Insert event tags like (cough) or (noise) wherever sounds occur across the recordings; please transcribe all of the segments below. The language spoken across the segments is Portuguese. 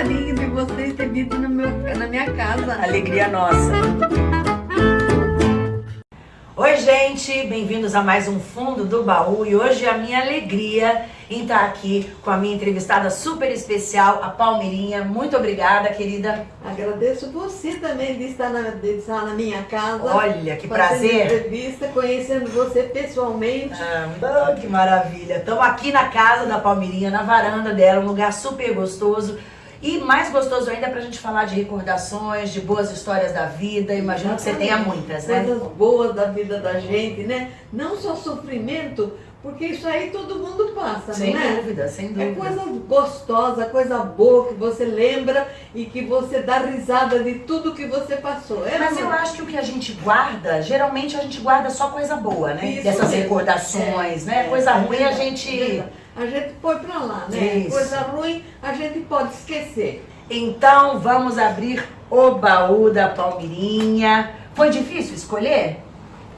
carinho de vocês ter vindo no meu, na minha casa. Alegria nossa. Oi, gente, bem-vindos a mais um Fundo do Baú e hoje é a minha alegria em estar aqui com a minha entrevistada super especial, a Palmeirinha. Muito obrigada, querida. Agradeço você também de estar na, de estar na minha casa. Olha, que prazer. entrevista, conhecendo você pessoalmente. Ah, que maravilha. Estamos aqui na casa da Palmeirinha, na varanda dela, um lugar super gostoso. E mais gostoso ainda é pra gente falar de recordações, de boas histórias da vida. Imagino que você tenha muitas, né? Coisas boas da vida da gente, né? Não só sofrimento, porque isso aí todo mundo passa, sem não é? dúvida, sem dúvida. É coisa gostosa, coisa boa que você lembra e que você dá risada de tudo que você passou. É Mas eu acho que o que a gente guarda, geralmente a gente guarda só coisa boa, né? Isso Dessas mesmo. recordações, É, né? é, coisa é ruim a gente. A gente põe pra lá, né? Isso. Coisa ruim a gente pode esquecer. Então vamos abrir o baú da Palmirinha. Foi difícil escolher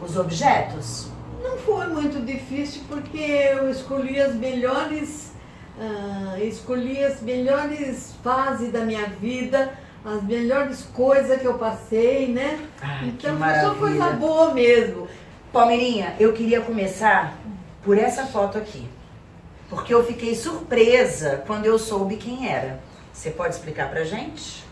os objetos? Não foi muito difícil porque eu escolhi as melhores, ah, escolhi as melhores fases da minha vida, as melhores coisas que eu passei, né? Então foi só coisa boa mesmo. Palmeirinha, eu queria começar por essa foto aqui. Porque eu fiquei surpresa quando eu soube quem era. Você pode explicar pra gente?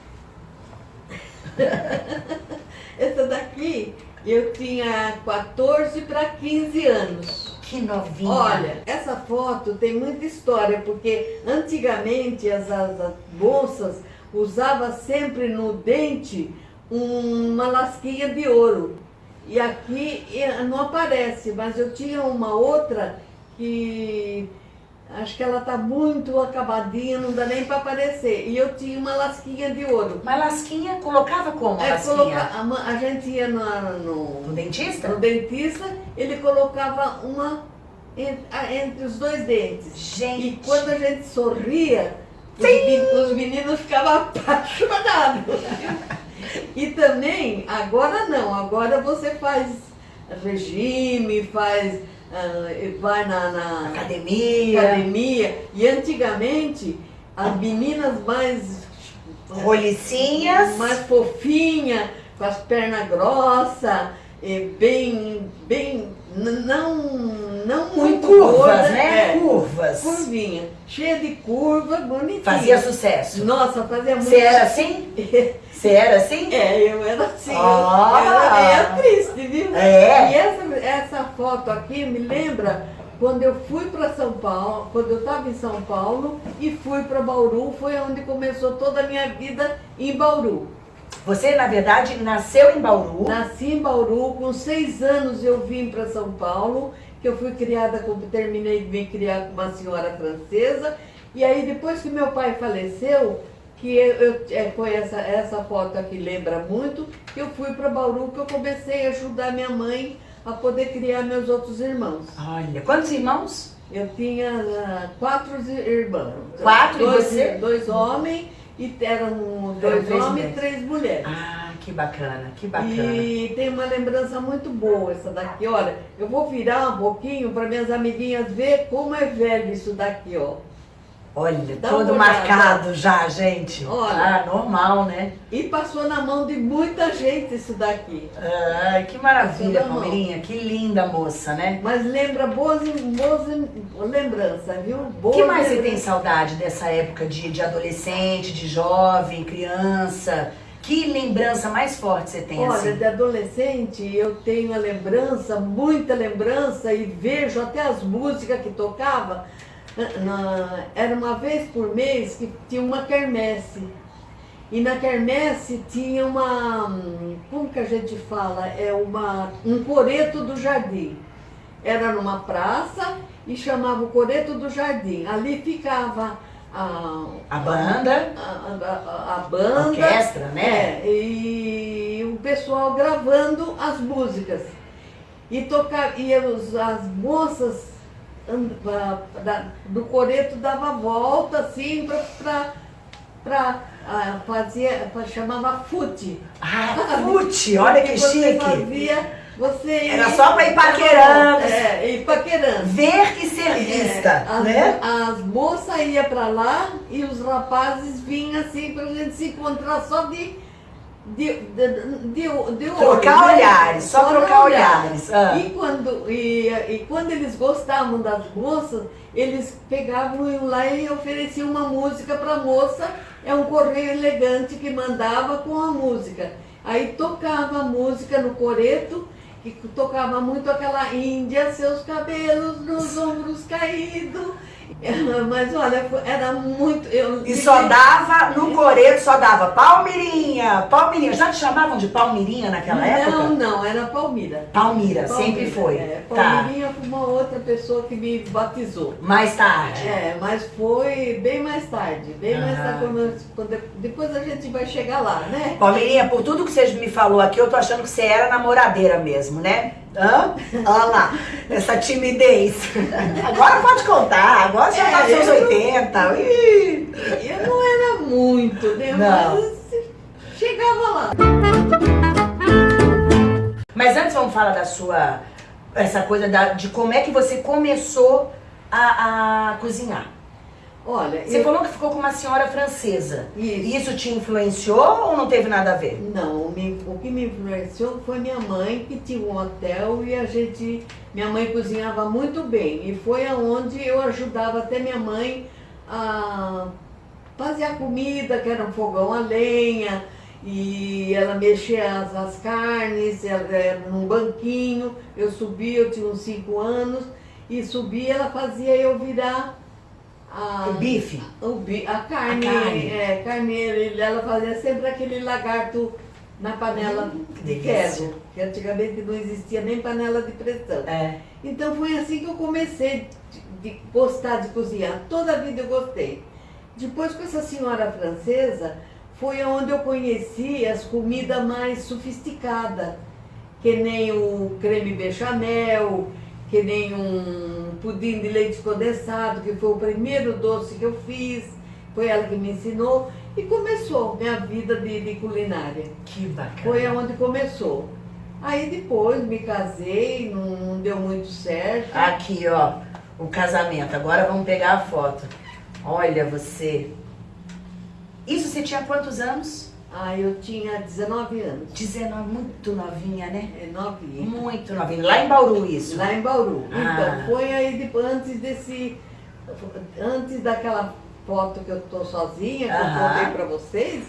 (laughs) Essa daqui eu tinha 14 para 15 anos. Que novinha. Olha, essa foto tem muita história, porque antigamente as, as, as moças usavam sempre no dente uma lasquinha de ouro. E aqui não aparece, mas eu tinha uma outra que acho que ela tá muito acabadinha, não dá nem para aparecer. E eu tinha uma lasquinha de ouro. Mas lasquinha, colocava como a É, lasquinha? coloca- a, a gente ia na- no, No dentista? no dentista, ele colocava uma en- a- entre os dois dentes. Gente. E quando a gente sorria, os meninos ficavam (laughs) apaixonados. E também, agora não, agora você faz regime, faz, ah, vai na, na Academia. academia. E antigamente, as meninas mais Rolicinhas. mais fofinha, com as pernas grossas, bem, bem, não, não muito curvas, gorda, né? é, Curvas. curvinha, cheia de curva, bonitinha. Fazia sucesso. Nossa, fazia muito. Você era assim? (laughs) Você era assim? É, eu era assim, Ah. eu era meio triste, viu? É. E essa, essa foto aqui me lembra quando eu fui para São Paulo, quando eu estava em São Paulo e fui para Bauru, foi onde começou toda a minha vida em Bauru. Você, na verdade, nasceu em Bauru. Nasci em Bauru, com seis anos eu vim para São Paulo, que eu fui criada, com, terminei de me criar com uma senhora francesa. E aí depois que meu pai faleceu, que eu, eu- é, foi essa, essa foto aqui lembra muito, que eu fui para Bauru, que eu comecei a ajudar minha mãe a poder criar meus outros irmãos. Olha, quantos irmãos? Eu tinha ah, quatro irmãos. Quatro, e dois, você? Dois homens, e eram dois três homens e três mulheres. Ah, que bacana, que bacana. E tem uma lembrança muito boa essa daqui. Olha, eu vou virar um pouquinho para minhas amiguinhas ver como é velho isso daqui, ó. Olha, Dá todo marcado já, gente. Olha. Ah, normal, né? E passou na mão de muita gente isso daqui. Ai, que maravilha. Palmeirinha. Que linda moça, né? Mas lembra boas, boas lembranças, viu? O Boas que mais você tem saudade dessa época de, de adolescente, de jovem, criança? Que lembrança mais forte você tem, Olha, assim? de adolescente eu tenho a lembrança, muita lembrança, e vejo até as músicas que tocava. Na- era uma vez por mês que tinha uma quermesse. E na quermesse tinha uma, como que a gente fala? É uma, um coreto do jardim. Era numa praça e chamava o coreto do jardim. Ali ficava a, A banda, a, a- a banda. orquestra, né? É, e o pessoal gravando as músicas. E, tocar, e os, as moças and- da- do coreto dava volta assim para fazia, pra, chamava fute. Ah, fute, olha que chique. fazia, Você Era só pra ir paquerando. É, ir paquerando. Ver e ser vista, É, as, né? as moças iam pra lá e os rapazes vinham assim pra gente se encontrar só de. De, de, de, de olho, Trocar né? olhares, só trocar olhares. Ah. E, quando, e, e quando eles gostavam das moças, eles pegavam iam lá e ofereciam uma música pra moça. É um correio elegante que mandava com a música. Aí tocava a música no coreto, que tocava muito aquela Índia, seus cabelos nos ombros caídos. Mas olha, era muito. Eu, E só dava, no coreto só dava Palmirinha, Palmirinha. Já te chamavam de Palmirinha naquela época? Não, não, era Palmira. Palmira, Palmira, sempre foi. É, tá. Palmirinha foi uma outra pessoa que me batizou. Mais tarde. É, mas foi bem mais tarde, bem mais Ah. tarde, quando, depois a gente vai chegar lá, né? Palmeirinha, por tudo que você me falou aqui, eu tô achando que você era namoradeira mesmo, né? Hã? Olha lá, essa timidez. Agora pode contar, agora você já tá É, seus eu- 80. Ih. Eu não era muito, né? Não. Mas chegava lá. Mas antes vamos falar da sua, essa coisa da, de como é que você começou a, a cozinhar. Olha, Você eu- falou que ficou com uma senhora francesa. Isso. Isso te influenciou ou não teve nada a ver? Não, me- o que me influenciou foi minha mãe, que tinha um hotel e a gente. Minha mãe cozinhava muito bem. E foi aonde eu ajudava até minha mãe a fazer a comida, que era um fogão a lenha, e ela mexia as, as carnes, ela era num banquinho, eu subia, eu tinha uns cinco anos, e subia, ela fazia eu virar O bife? o bi- a carne, A carne. é, carneiro, ela fazia sempre aquele lagarto na panela Hum, de ferro, que antigamente não existia nem panela de pressão. É. Então foi assim que eu comecei de, de gostar de cozinhar. Toda a vida eu gostei. Depois com essa senhora francesa, foi onde eu conheci as comidas mais sofisticadas, que nem o creme bechamel, que nem um pudim de leite condensado, que foi o primeiro doce que eu fiz, foi ela que me ensinou, e começou minha vida de, de culinária. Que bacana. Foi aonde começou. Aí depois me casei, não, não deu muito certo. Aqui, ó, o casamento. Agora vamos pegar a foto. Olha você. Isso você tinha quantos anos? Aí eu tinha 19 anos. 19, muito novinha, né? É novinha. Muito novinha. Lá em Bauru isso. Lá em Bauru. Ah. Então, foi aí depois, antes desse. Antes daquela foto que eu tô sozinha, que Aham. eu contei pra vocês,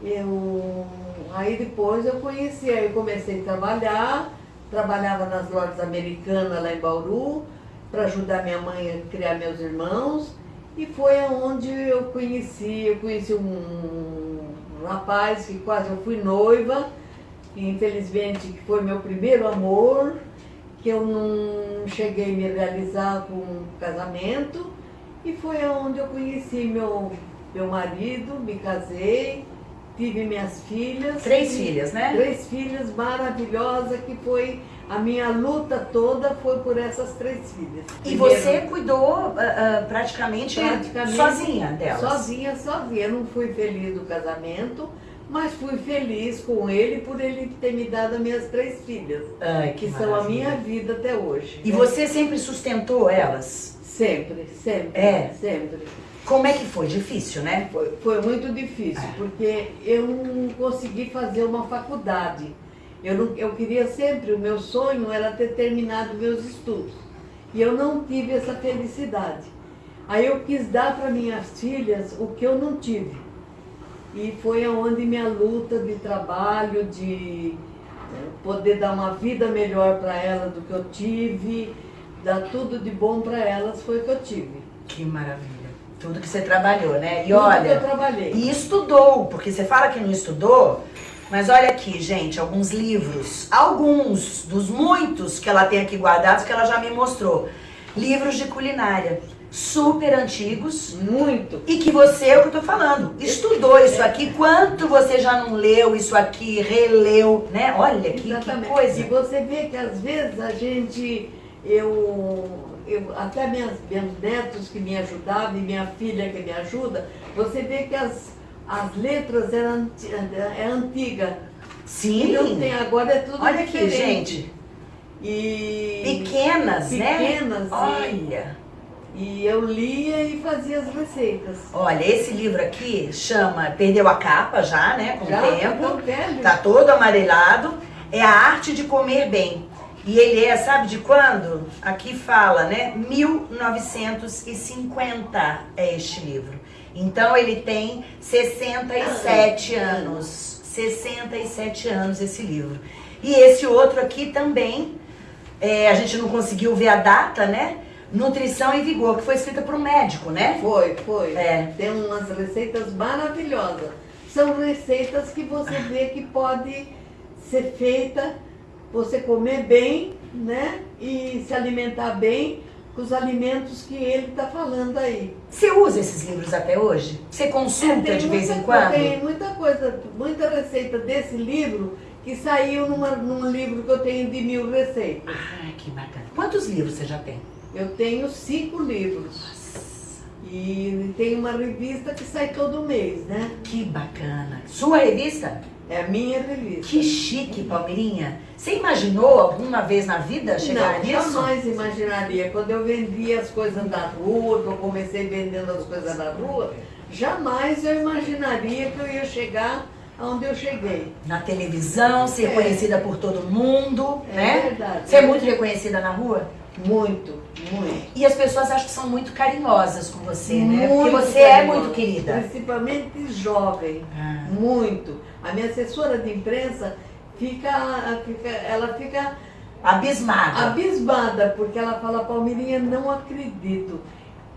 eu. Aí depois eu conheci, aí eu comecei a trabalhar, trabalhava nas lojas americanas lá em Bauru, para ajudar minha mãe a criar meus irmãos. E foi aonde eu conheci, eu conheci um rapaz que quase eu fui noiva, que infelizmente foi meu primeiro amor, que eu não cheguei a me realizar com um casamento. E foi aonde eu conheci meu, meu marido, me casei, tive minhas filhas. Três filhas, né? Três filhas maravilhosas, que foi a minha luta toda foi por essas três filhas. E Primeiro- você cuidou ah, praticamente, Praticamente sozinha delas. Sozinha, sozinha. Eu não fui feliz do casamento, mas fui feliz com ele por ele ter me dado as minhas três filhas, Ai, que que são a minha vida até hoje. E né? você sempre sustentou elas? Sempre, sempre, É. sempre. Como é que foi? Difícil, né? Foi, foi muito difícil, É. porque eu não consegui fazer uma faculdade. Eu, não, eu queria sempre, o meu sonho era ter terminado meus estudos. E eu não tive essa felicidade. Aí eu quis dar para minhas filhas o que eu não tive. E foi aonde minha luta de trabalho, de eh, poder dar uma vida melhor para elas do que eu tive, dar tudo de bom para elas, foi o que eu tive. Que maravilha. Tudo que você trabalhou, né? E Tudo que eu olha, trabalhei. e estudou, porque você fala que não estudou, mas olha aqui, gente, alguns livros, alguns dos muitos que ela tem aqui guardados que ela já me mostrou. Livros de culinária, super antigos, Muito. e que você, é o que eu tô falando, estudou isso aqui, quanto você já não leu isso aqui, releu, né? Olha que, que coisa. E você vê que às vezes a gente, eu, eu até minhas, meus netos que me ajudavam e minha filha que me ajuda, você vê que as, as letras eram é antiga. Não Sim, tem, agora é tudo olha aqui, diferente. gente. E Pequenas, né? pequenas, e- Olha. E eu lia e fazia as receitas. Olha, esse livro aqui chama Perdeu a capa já, né? Com o Já tempo. tão velho. Tá todo amarelado. É a arte de comer bem. E ele é, sabe de quando? Aqui fala, né? 1950 é este livro. Então ele tem 67 anos. 67 anos esse livro. E esse outro aqui também, é, a gente não conseguiu ver a data, né? Nutrição e Vigor, que foi escrita por um médico, né? Foi, foi. É. Tem umas receitas maravilhosas. São receitas que você vê que pode ser feita, você comer bem, né? E se alimentar bem os alimentos que ele está falando aí. Você usa esses livros até hoje? Você consulta Tem de vez em quando? Tem muita coisa, muita receita desse livro que saiu numa- num livro que eu tenho de mil receitas. Ai, que bacana. Quantos livros você já tem? Eu tenho cinco livros. E tem uma revista que sai todo mês, né? Que bacana. Sua revista? É a minha revista. Que chique, Palmeirinha. Você imaginou alguma vez na vida chegar Não, nisso? jamais imaginaria. Quando eu vendia as coisas da rua, que eu comecei vendendo as coisas da rua, jamais eu imaginaria que eu ia chegar aonde eu cheguei. Na televisão, ser É. conhecida por todo mundo, É né? verdade. Você é muito reconhecida na rua? Muito, muito. E as pessoas acham que são muito carinhosas com você, né? Porque Muito você é carinhosa, muito querida. Principalmente jovem. Ah. Muito. A minha assessora de imprensa fica, fica ela fica Abismada. abismada, porque ela fala, Palmeirinha, não acredito.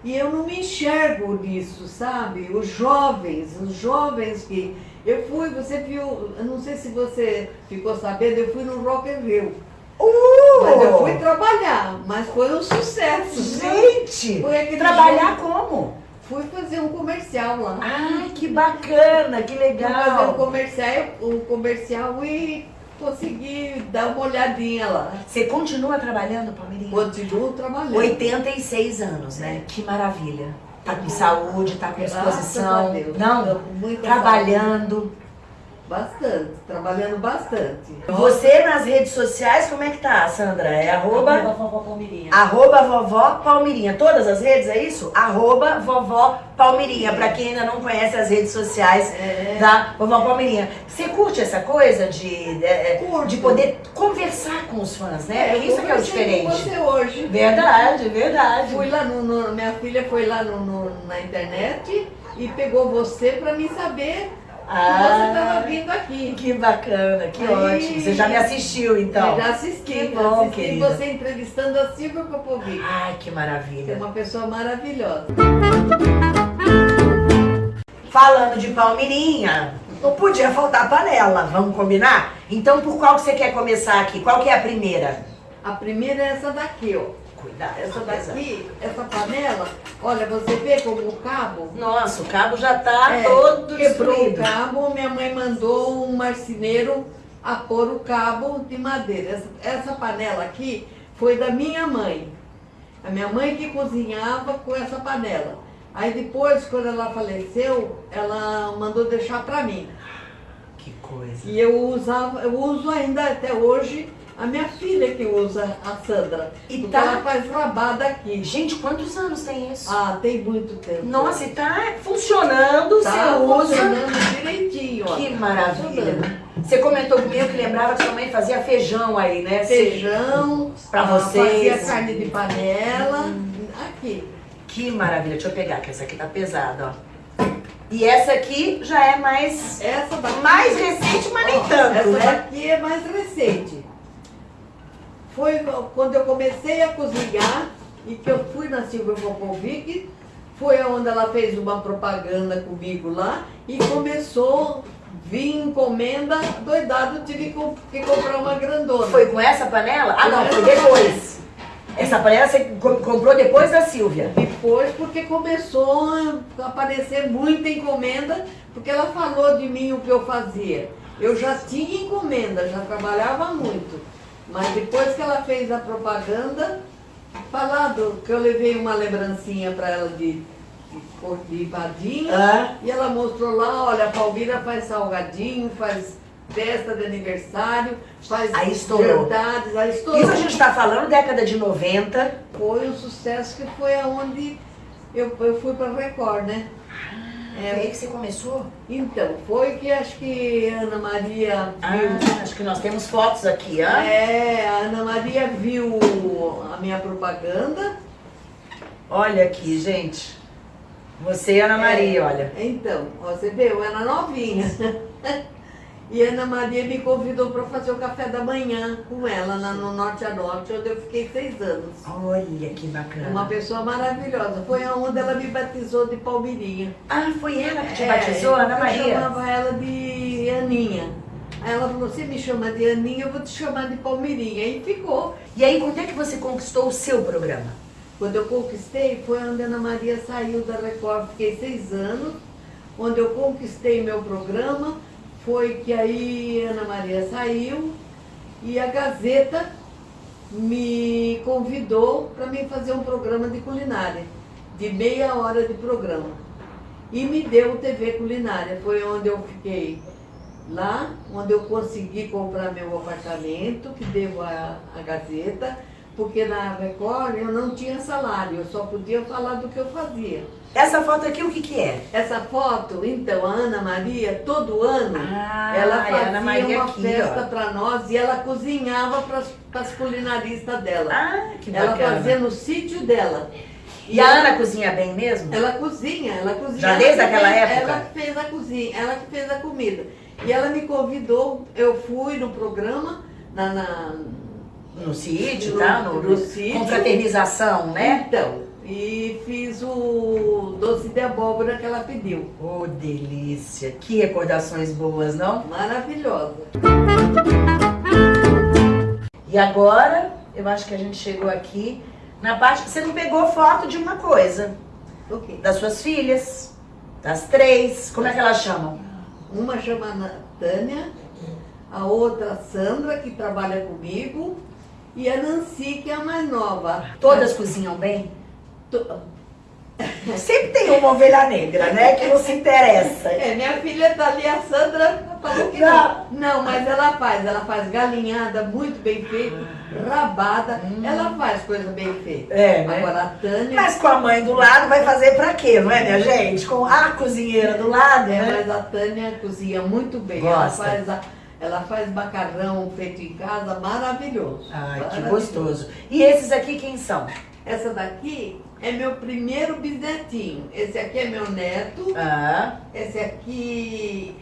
E eu não me enxergo nisso, sabe? Os jovens, os jovens que. Eu fui, você viu, eu não sei se você ficou sabendo, eu fui no Rock in Rio. Uh! Mas eu fui trabalhar, mas foi um sucesso. Gente! Trabalhar jogo. como? Fui fazer um comercial lá. Ai, que bacana, que Fui fazer um legal. comercial, um comercial e consegui dar uma olhadinha lá. Você continua trabalhando, Palmeirinha? Continuo trabalhando. 86 anos, né? Que maravilha. Tá com saúde, tá com disposição. Não? Trabalhando. Bastante, trabalhando bastante. Você nas redes sociais, como é que tá, Sandra? É arroba, Arroba vovó Palmeirinha. arroba vovó Palmirinha. Todas as redes, é isso? Arroba vovó Palmirinha. Pra quem ainda não conhece as redes sociais É. da vovó Palmirinha. Você curte essa coisa de, é, Curto. de poder conversar com os fãs, né? eu isso que é o conversei com diferente. você hoje. Verdade, verdade. Fui lá no, no- minha filha foi lá no, no- na internet e pegou você para mim saber que você estava vindo aqui. Ah, Que bacana, que Aí- ótimo. Você já me assistiu, então. Eu já assisti, Que bom, assisti querida. você entrevistando a Silvia Popovic. Ai, que Que é maravilha. uma pessoa maravilhosa. Falando de Palmirinha, não podia faltar panela, vamos combinar? Então, por qual que você quer começar aqui? Qual que é a primeira? A primeira é essa daqui, ó. Cuidado, Essa daqui, essa panela, olha, você vê como o cabo Nossa, o cabo já tá É, todo quebrou o destruído. cabo, minha mãe mandou um marceneiro a pôr o cabo de madeira. Essa, essa panela aqui foi da minha mãe. A minha mãe que cozinhava com essa panela. Aí depois, quando ela faleceu, ela mandou deixar para mim. Que coisa. E eu usava, eu uso ainda até hoje a minha filha que usa a Sandra. E tá- ela faz rabada aqui. Gente, quantos anos tem isso? Ah, tem muito tempo. Nossa, e tá funcionando, tá você usa. funcionando direitinho. ó. Que Tá maravilha. funcionando. Você comentou comigo que lembrava que sua mãe fazia feijão aí, né? Feijão, Pra vocês. fazia carne de panela, aqui. Que maravilha. Deixa eu pegar, que essa aqui tá pesada, ó. E essa aqui já é mais, Essa daqui, mais recente, mas nem tanto, essa né? daqui é mais recente. Foi quando eu comecei a cozinhar e que eu fui na Silvia Popovic, foi onde ela fez uma propaganda comigo lá e começou a vir encomenda, doidado, tive que comprar uma grandona. Foi com essa panela? Ah, não, foi depois. Essa panela você co- comprou depois da Silvia. Depois, porque começou a aparecer muita encomenda, porque ela falou de mim o que eu fazia. Eu já tinha encomenda, já trabalhava muito. Mas depois que ela fez a propaganda, falado que eu levei uma lembrancinha para ela de, de, de vadinha, Ah, e ela mostrou lá, olha, a Palmira faz salgadinho, faz festa de aniversário, faz aí estourou. jantares, aí estourou. Isso a gente está falando década de 90. Foi um sucesso que foi aonde eu, eu fui para Record, né? É aí que você começou? Então, foi que acho que Ana Maria Ah, viu. acho que nós temos fotos aqui, ó. É, a Ana Maria viu a minha propaganda. Olha aqui, gente. Você e a Ana Maria, É, olha. Então, ó, você vê, eu era novinha. (laughs) E Ana Maria me convidou para fazer o café da manhã com ela lá no Norte a Norte, onde eu fiquei seis anos. Olha que bacana. Uma pessoa maravilhosa. Foi onde ela me batizou de Palmeirinha. Ah, foi ela que te É, batizou, Ana Eu Maria? chamava ela de Aninha. Aí ela falou, você me chama de Aninha, eu vou te chamar de Palmeirinha. E ficou. E aí, quando é que você conquistou o seu programa? Quando eu conquistei, foi onde a Ana Maria saiu da Record, fiquei seis anos. Onde eu conquistei meu programa, foi que aí a Ana Maria saiu e a Gazeta me convidou para mim fazer um programa de culinária, de meia hora de programa. E me deu TV Culinária, foi onde eu fiquei lá, onde eu consegui comprar meu apartamento, que devo à, à Gazeta, porque na Record eu não tinha salário, eu só podia falar do que eu fazia. Essa foto aqui, o que que é? Essa foto, então, a Ana Maria, todo ano, Ah, ela é fazia uma aqui, festa para nós e ela cozinhava para as culinaristas dela. Ah, que ela bacana. fazia no sítio dela. E a Ana cozinha bem mesmo? Ela cozinha, ela cozinha. Já ela desde que aquela fez- época? Ela que fez a cozinha, ela que fez a comida. E ela me convidou, eu fui no programa, na, na- No sítio, No- tá? No, no. Confraternização, né? Então, e fiz o doce de abóbora que ela pediu. Oh, delícia. Que recordações boas, não? Maravilhosa. E agora, eu acho que a gente chegou aqui na parte que você não pegou foto de uma coisa. Ok. Das suas filhas, das três. Como é que elas chamam? Uma chama Tânia, a outra Sandra, que trabalha comigo, e a Nancy, que é a mais nova. Todas cozinham bem? To- Sempre tem uma ovelha negra, né? Que não se interessa. É, minha filha tá ali, a Sandra falou que não. Não, mas ela faz, ela faz galinhada muito bem feita, rabada, ela faz coisa bem feita. É, né? Agora a Tânia. Mas com a mãe do lado vai fazer pra quê, não é, minha gente? Com a cozinheira do lado, É, né? mas a Tânia cozinha muito bem. Gosta. Ela faz, a- ela faz macarrão feito em casa, maravilhoso. Ai, que Maravilhoso. gostoso. E esses aqui quem são? Essa daqui é meu primeiro bisnetinho. Esse aqui é meu neto. Ah, Esse aqui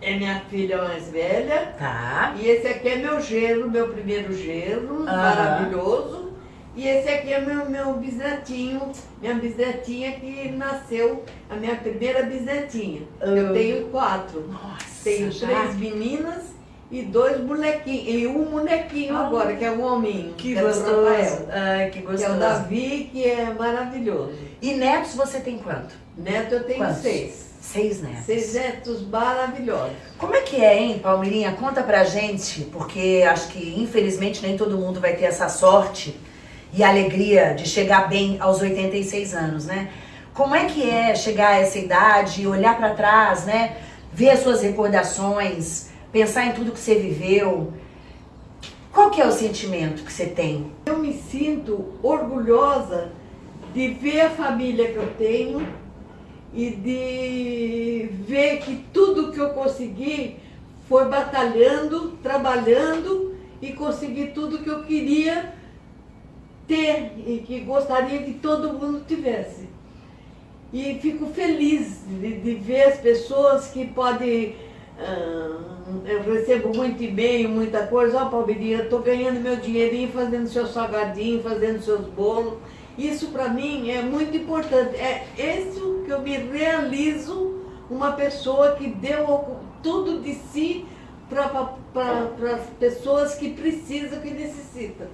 é- minha filha mais velha. tá. E esse aqui é meu genro, meu primeiro genro, Aham. maravilhoso. E esse aqui é meu, meu bisnetinho, minha bisnetinha que nasceu, a minha primeira bisnetinha. Eu Ah. tenho quatro. Nossa, Tenho já? três meninas e dois bonequinhos. E um bonequinho Ah. agora, que é um hominho. Que é do gostoso. Rafael. Ai, que Que é gostoso. o Davi, que é maravilhoso. E netos você tem quanto? Neto eu tenho Quantos? seis. Seis netos. Seis netos maravilhosos. Como é que é, hein, Palmeirinha? Conta pra gente, porque acho que infelizmente nem todo mundo vai ter essa sorte e alegria de chegar bem aos 86 anos, né? Como é que é chegar a essa idade, olhar pra trás, né? Ver as suas recordações, pensar em tudo que você viveu. Qual que é o sentimento que você tem? Eu me sinto orgulhosa de ver a família que eu tenho e de ver que tudo que eu consegui foi batalhando, trabalhando e consegui tudo que eu queria ter e que gostaria que todo mundo tivesse. E fico feliz de, de ver as pessoas que podem. ah, eu recebo muito e-mail, muita coisa. Ó, Palmeirinha, eu estou ganhando meu dinheirinho, fazendo seu salgadinho, fazendo seus bolos. Isso para mim é muito importante. É isso que eu me realizo uma pessoa que deu tudo de si para as pessoas que precisam, que necessitam.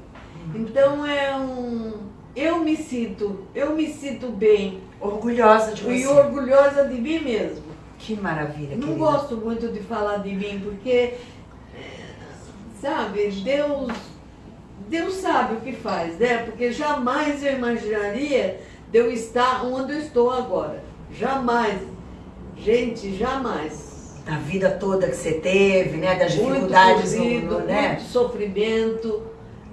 Então é um. Eu me sinto, eu me sinto bem Orgulhosa de e você. orgulhosa de mim mesmo. Que maravilha, Não querida. gosto muito de falar de mim, porque, é, sabe, Deus, Deus sabe o que faz, né? Porque jamais eu imaginaria de eu estar onde eu estou agora. Jamais. Gente, jamais. da vida toda que você teve, né? Das dificuldades muito sofrido, no, né? Muito sofrimento,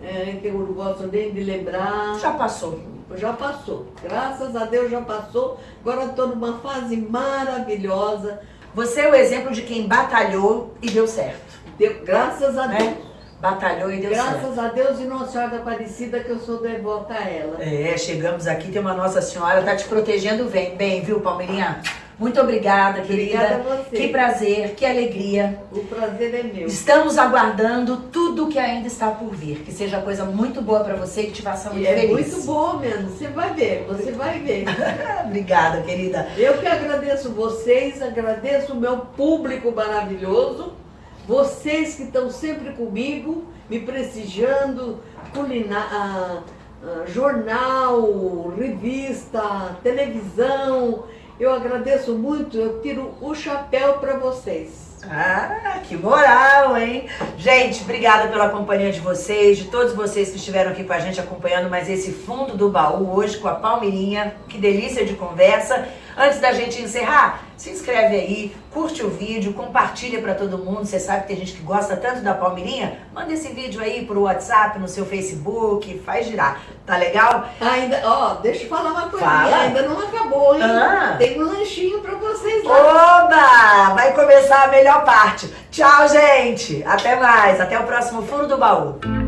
é, que eu não gosto nem de lembrar. Já passou. Já passou. Graças a Deus já passou. Agora estou numa fase maravilhosa. Você é o exemplo de quem batalhou e deu certo. Deu, graças a né? Deus. Batalhou e deu Graças certo. a Deus e Nossa Senhora da Aparecida que eu sou devota a ela. É, chegamos aqui, tem uma Nossa Senhora, tá te protegendo bem, bem viu, Palmeirinha? Muito obrigada, querida. Obrigada a você. Que prazer, que alegria. O prazer é meu. Estamos aguardando tudo que ainda está por vir. Que seja coisa muito boa para você que te faça muito E é feliz. muito bom mesmo. Você vai ver, você vai ver. (laughs) Obrigada, querida. Eu que agradeço vocês, agradeço o meu público maravilhoso, vocês que estão sempre comigo, me prestigiando, culina- ah, ah, jornal, revista, televisão. Eu agradeço muito, eu tiro o chapéu para vocês. Ah, que moral, hein? Gente, obrigada pela companhia de vocês, de todos vocês que estiveram aqui com a gente acompanhando mais esse fundo do baú hoje com a Palmeirinha. Que delícia de conversa. Antes da gente encerrar, se inscreve aí, curte o vídeo, compartilha pra todo mundo. Você sabe que tem gente que gosta tanto da Palmeirinha? Manda esse vídeo aí pro WhatsApp, no seu Facebook, faz girar. Tá legal? Ainda, ó, deixa eu falar uma coisa, Fala. ainda não acabou, hein? Ah. Tem um lanchinho para vocês lá. Oba! Vai começar a melhor parte. Tchau, gente! Até mais, até o próximo Fundo do Baú.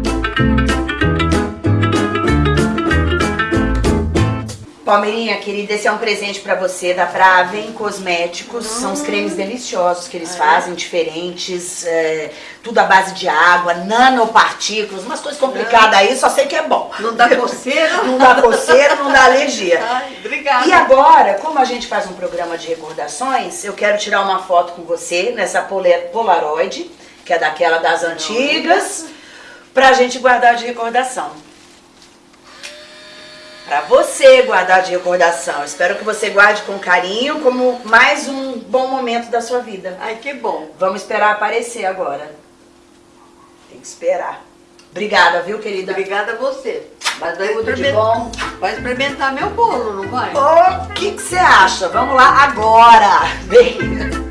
Palmeirinha, querida, esse é um presente pra você da Praven Cosméticos. São os cremes deliciosos que eles fazem, diferentes, é, tudo à base de água, nanopartículas, umas coisas complicadas aí, só sei que é bom. Não dá coceira? Não dá coceira, não dá alergia. (laughs) Ai, obrigada. E agora, como a gente faz um programa de recordações, eu quero tirar uma foto com você nessa Polaroid, que é daquela das antigas, pra gente guardar de recordação. Pra você guardar de recordação. Espero que você guarde com carinho, como mais um bom momento da sua vida. Ai, que bom. Vamos esperar aparecer agora. Tem que esperar. Obrigada, viu, querida? Obrigada a você. Mas vai, Tudo de bom. vai experimentar meu bolo, não vai? O que que você acha? Vamos lá agora. (laughs) Vem.